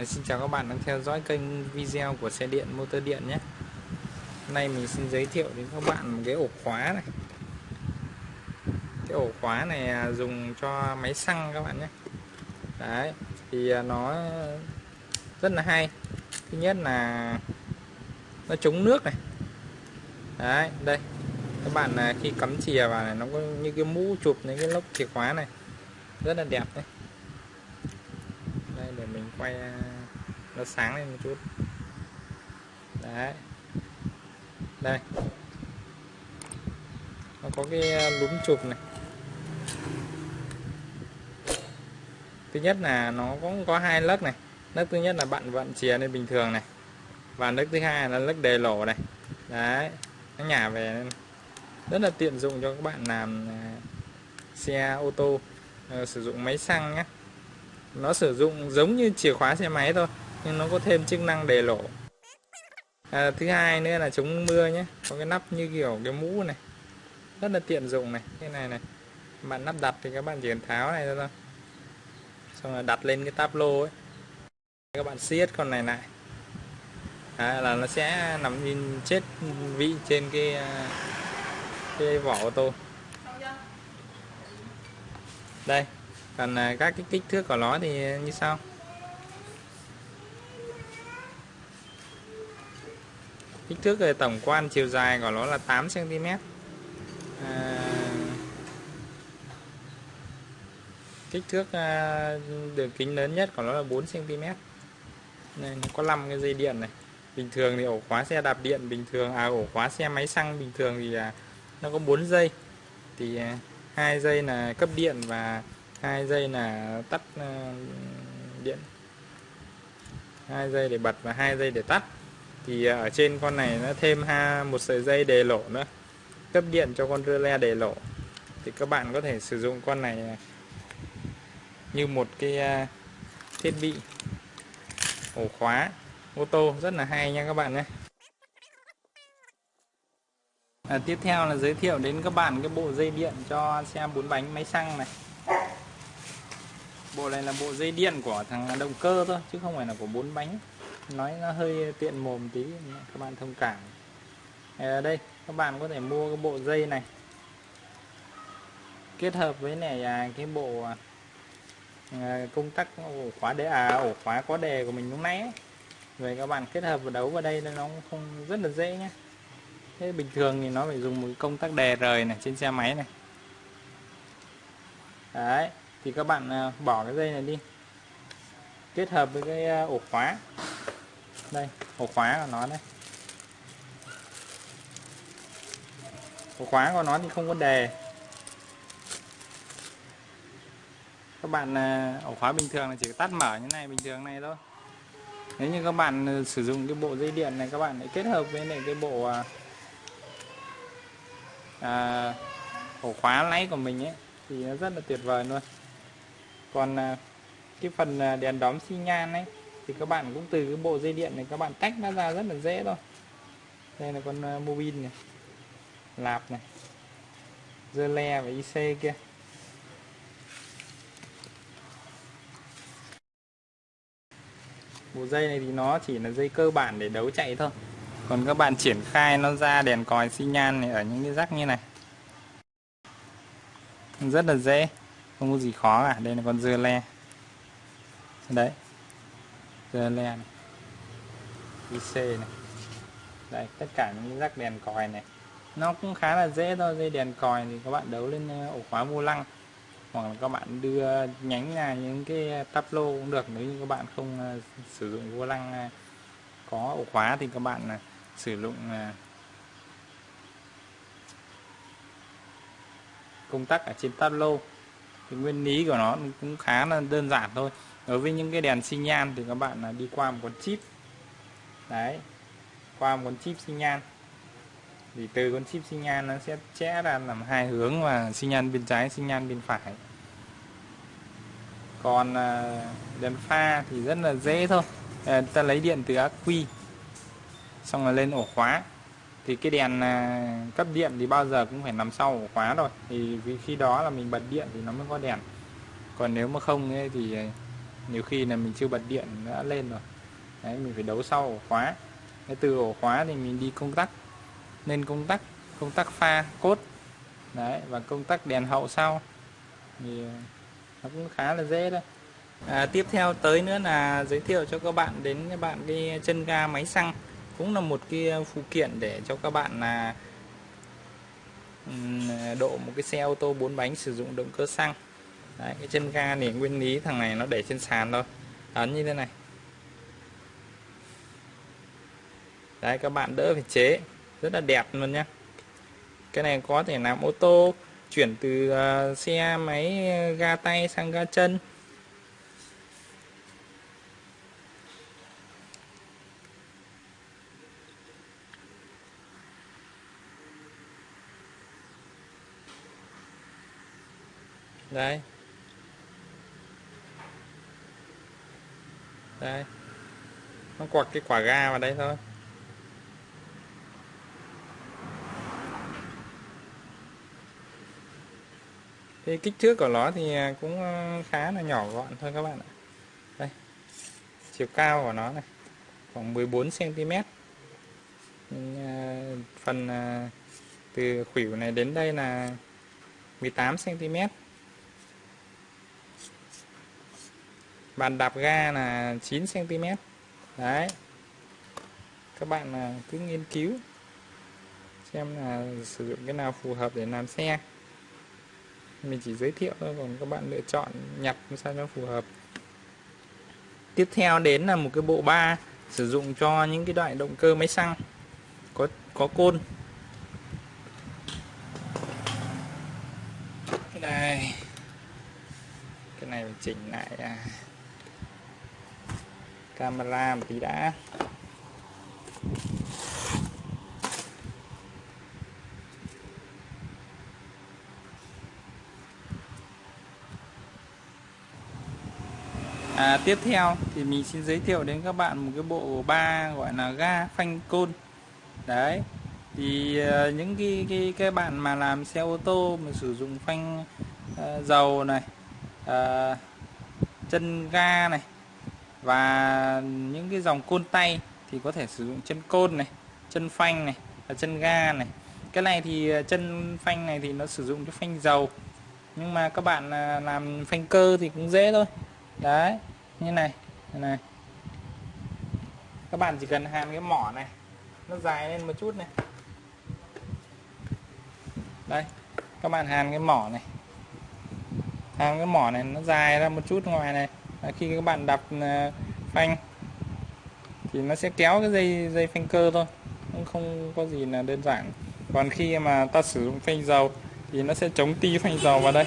Ờ, xin chào các bạn đang theo dõi kênh video của xe điện, motor điện nhé. Hôm nay mình xin giới thiệu đến các bạn một cái ổ khóa này. Cái ổ khóa này à, dùng cho máy xăng các bạn nhé. Đấy, thì à, nó rất là hay. Thứ nhất là nó chống nước này. Đấy, đây. Các bạn à, khi cắm chìa vào này, nó có như cái mũ chụp, những cái lốc chìa khóa này. Rất là đẹp đấy để mình quay à, nó sáng lên một chút. Đấy. Đây. Nó có cái à, lúm chụp này. Thứ nhất là nó cũng có hai lớp này. Lớp thứ nhất là bạn vận chìa lên bình thường này. Và lớp thứ hai là lớp đề lỗ này. Đấy. Nó nhả về nên rất là tiện dụng cho các bạn làm à, xe ô tô ờ, sử dụng máy xăng nhé nó sử dụng giống như chìa khóa xe máy thôi nhưng nó có thêm chức năng đề lỗ à, thứ hai nữa là chống mưa nhé. Có cái nắp như kiểu cái mũ này. Rất là tiện dụng này. Cái này này. Bạn nắp đặt thì các bạn chỉ cần tháo này ra thôi. Xong rồi đặt lên cái táp lô ấy. Các bạn siết con này lại. À, là nó sẽ nằm in chết vị trên cái à, cái vỏ ô tô. Đây còn à, các cái kích thước của nó thì như sau. Kích thước ờ, tổng quan chiều dài của nó là 8 cm à, kích thước à, đường kính lớn nhất của nó là 4 cm này nó có 5 cái dây điện này. Bình thường thì ổ khóa xe đạp điện bình thường à ổ khóa xe máy xăng bình thường thì à, nó có 4 dây. Thì hai dây là cấp điện và hai dây là tắt ờ, điện. Hai dây để bật và hai dây để tắt. Thì ờ, ở trên con này nó thêm ha một sợi dây đề lỗ nữa. Cấp điện cho con rơ le đề lỗ thì các bạn có thể sử dụng con này ờ, như một cái thiết bị ổ khóa ô tô. Rất là hay nha các bạn nhé. À, tiếp theo là giới thiệu đến các bạn cái bộ dây điện cho xe bốn bánh máy xăng này bộ này là bộ dây điện của thằng động cơ thôi chứ không phải là của bốn bánh. Nói nó hơi tiện mồm tí các bạn thông cảm. Ở đây các bạn có thể mua cái bộ dây này. Kết hợp với này à, cái bộ à, à công tắc ổ khóa đế à ổ khóa có đề của mình lúc nãy ấy. về các bạn kết hợp và đấu vào đây nó không rất là dễ nhé thế bình thường thì nó phải dùng một công tắc đề rời này trên xe máy này. Đấy thì các bạn à, bỏ cái dây này đi. Kết hợp với cái à, ổ khóa. Đây ổ khóa của nó đây. Ổ khóa của nó thì không có đề. Các bạn à, ổ khóa bình thường là chỉ tắt mở như này bình thường này thôi. Nếu như các bạn sử dụng cái bộ dây điện này các bạn lại kết hợp với này cái bộ à, ổ khóa lấy của mình ấy thì nó rất là tuyệt vời luôn còn à, cái phần à, đèn đóm xi nhan ấy thì các bạn cũng từ cái bộ dây điện này các bạn tách nó ra rất là dễ thôi. Đây là con à, uh, mobin này lạp này dơ le và IC kia. Bộ dây này thì nó chỉ là dây cơ bản để đấu chạy thôi. Còn các bạn triển khai nó ra đèn còi xi nhan này ở những cái rắc như này. Rất là dễ không có gì khó cả, đây là con dưa le. Đấy. Dưa le này. IC này. Đây tất cả những rắc đèn còi này. Nó cũng khá là dễ thôi, dây đèn còi thì các bạn đấu lên ờ, ổ khóa vô lăng. Hoặc là các bạn đưa, nhánh ra những cái tắp lô cũng được. Nếu như các bạn không ờ, sử dụng vô lăng ờ, có ổ khóa thì các bạn sử dụng công tắc ở trên tắp lô thì nguyên lý của nó cũng khá là đơn giản thôi. Đối với những cái đèn xi nhan thì các bạn là đi qua một con chip. Đấy, qua một con chip xi nhan. Thì từ con chip xi nhan nó sẽ chẽ ra làm hai hướng và xi nhan bên trái, xi nhan bên phải. Còn à, đèn pha thì rất là dễ thôi. À, ta lấy điện từ ắc quy xong rồi lên ổ khóa thì cái đèn à, cấp điện thì bao giờ cũng phải nằm sau ổ khóa rồi. Thì vì khi đó là mình bật điện thì nó mới có đèn. Còn nếu mà không ấy thì à, nhiều khi là mình chưa bật điện đã lên rồi. Đấy mình phải đấu sau ổ khóa. Cái từ ổ khóa thì mình đi công tắc. Lên công tắc công tắc pha cốt. Đấy và công tắc đèn hậu sau. Thì à, nó cũng khá là dễ đấy à, tiếp theo tới nữa là giới thiệu cho các bạn đến các bạn cái chân ga máy xăng cũng là một cái uh, phụ kiện để cho các bạn là độ một cái xe ô tô bốn bánh sử dụng động cơ xăng. Đấy, cái chân ga này nguyên lý thằng này nó để trên sàn thôi. Ấn như thế này. Đấy các bạn đỡ phải chế. Rất là đẹp luôn nhá. Cái này có thể làm ô tô chuyển từ uh, xe máy uh, ga tay sang ga chân. Đây. Đây. Nó quạt cái quả ga vào đây thôi. Cái kích thước của nó thì à, cũng à, khá là nhỏ gọn thôi các bạn ạ. Đây. Chiều cao của nó này, khoảng 14 cm à, phần từ khuỷu này đến đây là 18 cm bàn đạp ga là 9 cm đấy. Các bạn à, cứ nghiên cứu xem là sử dụng cái nào phù hợp để làm xe. Mình chỉ giới thiệu thôi, còn các bạn lựa chọn nhặt sao cho phù hợp. Tiếp theo đến là một cái bộ ba sử dụng cho những cái loại động cơ máy xăng có có côn. Đây. Cái này mình chỉnh lại à camera một tí đã. À, tiếp theo thì mình xin giới thiệu đến các bạn một cái bộ ba gọi là ga phanh côn. Đấy thì uh, những cái cái cái bạn mà làm xe ô tô mà sử dụng phanh uh, dầu này uh, chân ga này và những cái dòng côn tay thì có thể sử dụng chân côn này, chân phanh này, và chân ga này. Cái này thì à, chân phanh này thì nó sử dụng cho phanh dầu. Nhưng mà các bạn à, làm phanh cơ thì cũng dễ thôi. Đấy, như này như này. Các bạn chỉ cần hàn cái mỏ này, nó dài lên một chút này. Đây, các bạn hàn cái mỏ này. Hàn cái mỏ này nó dài ra một chút ngoài này. À, khi các bạn đạp à, phanh, thì nó sẽ kéo cái dây dây phanh cơ thôi, cũng không có gì là đơn giản. Còn khi mà ta sử dụng phanh dầu, thì nó sẽ chống ti phanh dầu vào đây.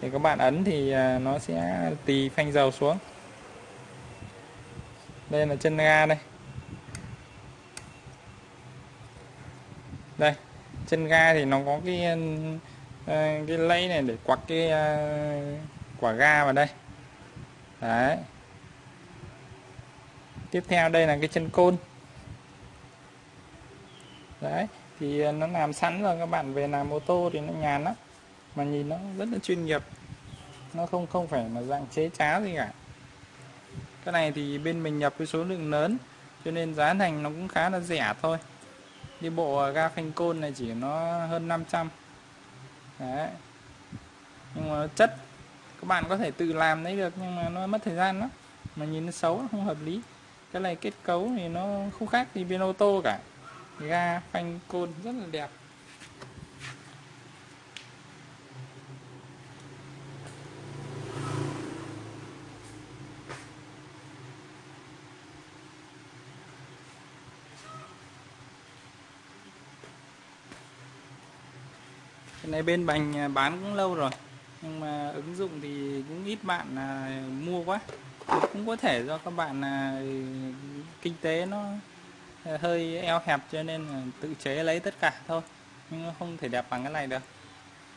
Thì các bạn ấn thì à, nó sẽ tì phanh dầu xuống. Đây là chân ga đây. Đây, chân ga thì nó có cái cái lấy này để quặc cái quả ga vào đây đấy. Tiếp theo đây là cái chân côn. Đấy, thì ờ, nó làm sẵn rồi, các bạn về làm ô tô thì nó nhàn lắm. Mà nhìn nó rất là chuyên nghiệp. Nó không không phải là dạng chế cháo gì cả. Cái này thì bên mình nhập với số lượng lớn, cho nên giá thành nó cũng khá là rẻ thôi. Đi bộ ga phanh côn này chỉ nó hơn 500 đấy. Nhưng mà chất các bạn có thể tự làm đấy được, nhưng mà nó mất thời gian lắm. Mà nhìn nó xấu không hợp lý. Cái này kết cấu thì nó không khác gì bên ô tô cả. Ga, phanh, côn, rất là đẹp. Cái này bên bành à, bán cũng lâu rồi nhưng mà ứng dụng thì cũng ít bạn là mua quá. Cũng có thể do các bạn là kinh tế nó hơi eo hẹp cho nên là tự chế lấy tất cả thôi. Nhưng không thể đẹp bằng cái này được.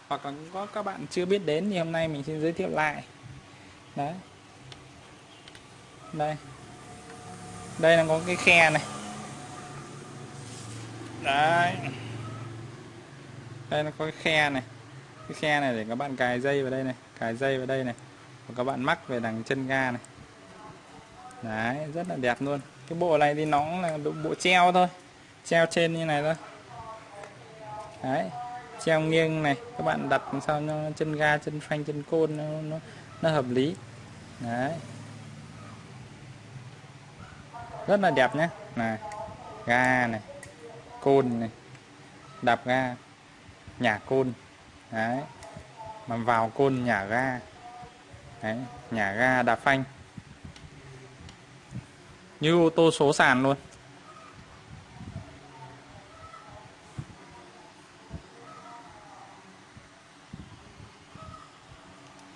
Hoặc là cũng có các bạn chưa biết đến thì hôm nay mình xin giới thiệu lại. Đấy. Đây. Đây là có cái khe này. Đấy. Đây nó có cái khe này cái khe này để các bạn cài dây vào đây này cài dây vào đây này và các bạn mắc về đằng chân ga này. Đấy rất là đẹp luôn. Cái bộ này thì nó cũng là bộ treo thôi treo trên như này thôi. Đấy treo nghiêng này các bạn đặt làm sao nó chân ga chân phanh chân côn nó, nó, nó hợp lý. Đấy. Rất là đẹp nhé này ga này côn này đạp ga nhả côn đấy. Mà vào côn nhả ga. Đấy nhả ga đạp phanh. Như ô tô số sàn luôn.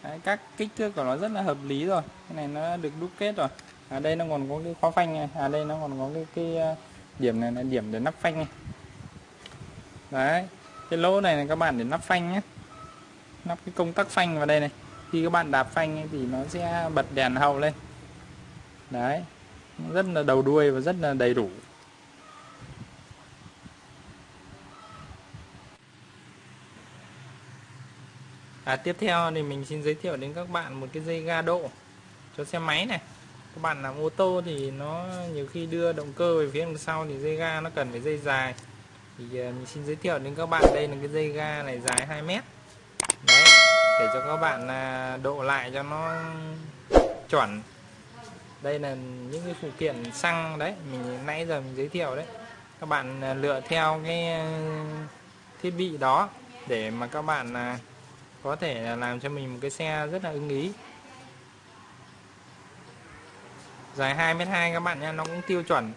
Đấy, các kích thước của nó rất là hợp lý rồi. Cái này nó được đúc kết rồi. Ở à, đây nó còn có cái khóa phanh này. À đây nó còn có cái cái ờ, điểm này là điểm để nắp phanh này. Đấy cái lỗ này là các bạn để nắp phanh nhé. Nắp cái công tắc phanh vào đây này. Khi các bạn đạp phanh ấy, thì nó sẽ bật đèn hậu lên. Đấy. Rất là đầu đuôi và rất là đầy đủ. À, tiếp theo thì mình xin giới thiệu đến các bạn một cái dây ga độ cho xe máy này. Các bạn làm ô tô thì nó nhiều khi đưa động cơ về phía đằng sau thì dây ga nó cần phải dây dài thì ờ, mình xin giới thiệu đến các bạn, đây là cái dây ga này dài 2 mét. Đấy, để cho các bạn à, độ lại cho nó chuẩn. Đây là những cái phụ kiện xăng đấy, mình nãy giờ mình giới thiệu đấy. Các bạn à, lựa theo cái à, thiết bị đó để mà các bạn có thể làm cho mình một cái xe rất là ưng ý. Dài 2m2 các bạn nha nó cũng tiêu chuẩn.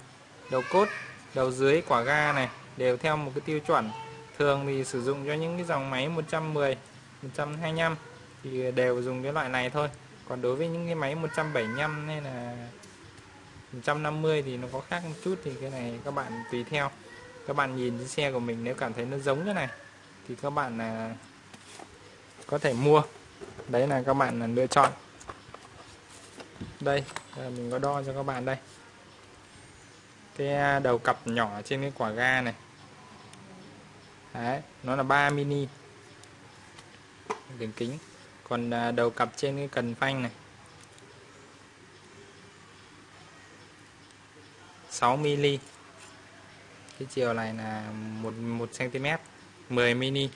Đầu cốt, đầu dưới quả ga này đều theo một cái tiêu chuẩn. Thường thì sử dụng cho những cái dòng máy 110 125 thì đều dùng cái loại này thôi. Còn đối với những cái máy 175 hay là 150 thì nó có khác một chút thì cái này các bạn tùy theo. Các bạn nhìn cái xe của mình nếu cảm thấy nó giống cái này thì các bạn là có thể mua. Đấy là các bạn là lựa chọn. Đây à, mình có đo cho các bạn đây. Cái à, đầu cặp nhỏ trên cái quả ga này đấy nó là 3 mini. Đường kính. Còn à, đầu cặp trên cái cần phanh này. 6 mini cái chiều này là 1 1 cm 10 mini.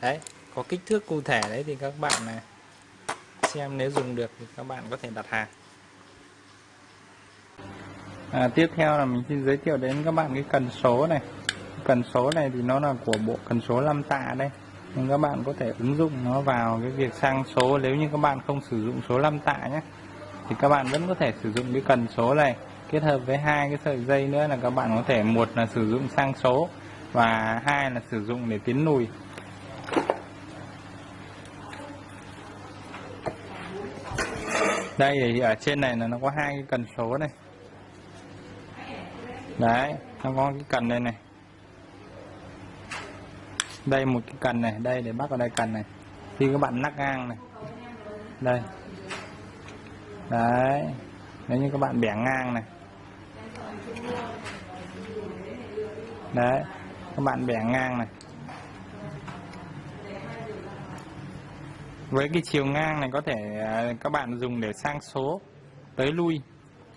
Đấy có kích thước cụ thể đấy thì các bạn này xem nếu dùng được thì các bạn có thể đặt hàng. À, tiếp theo là mình xin giới thiệu đến các bạn cái cần số này cần số này thì nó là của bộ cần số 5 tạ đây. Nên các bạn có thể ứng dụng nó vào cái việc sang số. Nếu như các bạn không sử dụng số 5 tạ nhé, thì các bạn vẫn có thể sử dụng cái cần số này. Kết hợp với hai cái sợi dây nữa là các bạn có thể, một là sử dụng sang số và hai là sử dụng để tiến lùi. Đây thì ở trên này là nó có hai cái cần số này. Đấy, nó có cái cần đây này đây, một cái cần này, đây để bắt vào đây cần này. Khi các bạn nắc ngang này. Đây. Đấy. Nếu như các bạn bẻ ngang này. Đấy. Các bạn bẻ ngang này. Với cái chiều ngang này có thể à, các bạn dùng để sang số, tới lui.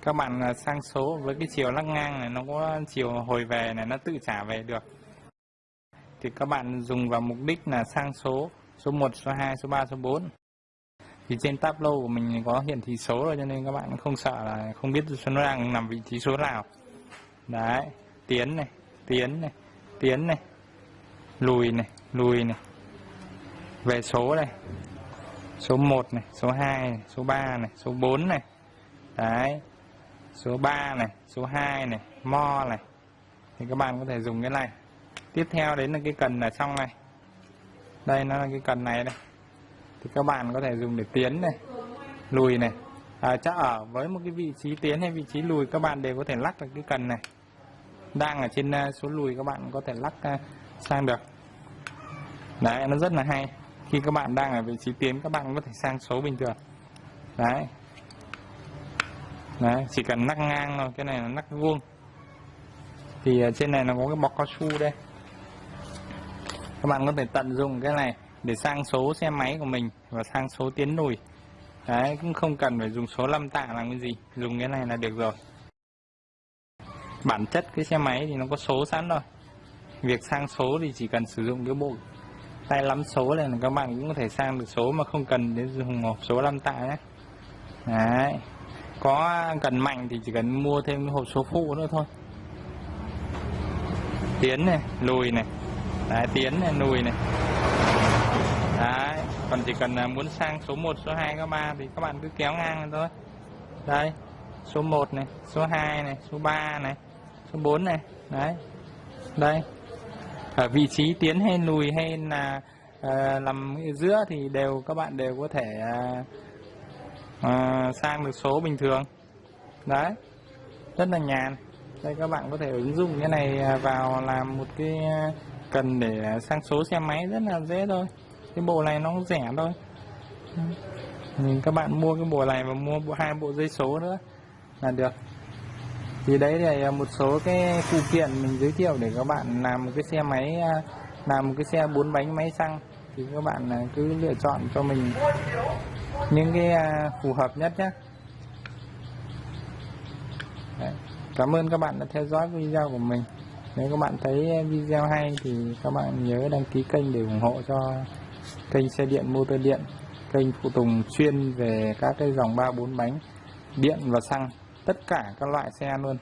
Các bạn à, sang số, với cái chiều lắc ngang này, nó có chiều hồi về này, nó tự trả về được thì các bạn dùng vào mục đích là sang số số 1 số 2 số 3 số 4 thì trên Tableau của mình có hiển thị số rồi cho nên các bạn không sợ là không biết nó đang nằm vị trí số nào. Đấy tiến này tiến này tiến này lùi này lùi này. Về số này số 1 này số 2 này, số 3 này số 4 này. Đấy số 3 này số 2 này mo này. Thì các bạn có thể dùng cái này tiếp theo đến là cái cần ở trong này. Đây nó là cái cần này đây. Thì các bạn có thể dùng để tiến này lùi này. À, chắc ở với một cái vị trí tiến hay vị trí lùi các bạn đều có thể lắc được cái cần này. Đang ở trên à, số lùi các bạn có thể lắc à, sang được. Đấy nó rất là hay. Khi các bạn đang ở vị trí tiến các bạn có thể sang số bình thường. Đấy. Đấy chỉ cần nắc ngang thôi cái này là nắc vuông. Thì à, trên này nó có cái bọc cao su đây các bạn có thể tận dụng cái này để sang số xe máy của mình và sang số tiến lùi đấy, cũng không cần phải dùng số lâm tạ làm cái gì, dùng cái này là được rồi. Bản chất cái xe máy thì nó có số sẵn rồi việc sang số thì chỉ cần sử dụng cái bộ tay lắm số này là các bạn cũng có thể sang được số mà không cần đến dùng hộp số lâm tạ nhé. Đấy, có cần mạnh thì chỉ cần mua thêm cái hộp số phụ nữa thôi. Tiến này lùi này đấy, tiến này nùi này. Đấy còn chỉ cần à, muốn sang số 1 số 2 số 3 thì các bạn cứ kéo ngang lên thôi. Đây số 1 này số 2 này số 3 này số 4 này. Đấy đây. Ở vị trí tiến hay lùi hay là à, uh, làm giữa thì đều các bạn đều có thể uh, uh, sang được số bình thường. Đấy rất là nhàn. Đây các bạn có thể ứng dụng cái này vào làm một cái cần để à, sang số xe máy rất là dễ thôi. Cái bộ này nó cũng rẻ thôi. Nhìn các bạn mua cái bộ này và mua bộ, hai bộ dây số nữa là được. Thì đấy là một số cái phụ kiện mình giới thiệu để các bạn làm một cái xe máy à, làm một cái xe bốn bánh máy xăng thì các bạn à, cứ lựa chọn cho mình những cái phù hợp nhất nhé Đấy. Cảm ơn các bạn đã theo dõi video của mình nếu các bạn thấy video hay thì các bạn nhớ đăng ký kênh để ủng hộ cho kênh xe điện, motor điện, kênh phụ tùng chuyên về các cái dòng ba bốn bánh, điện và xăng, tất cả các loại xe luôn.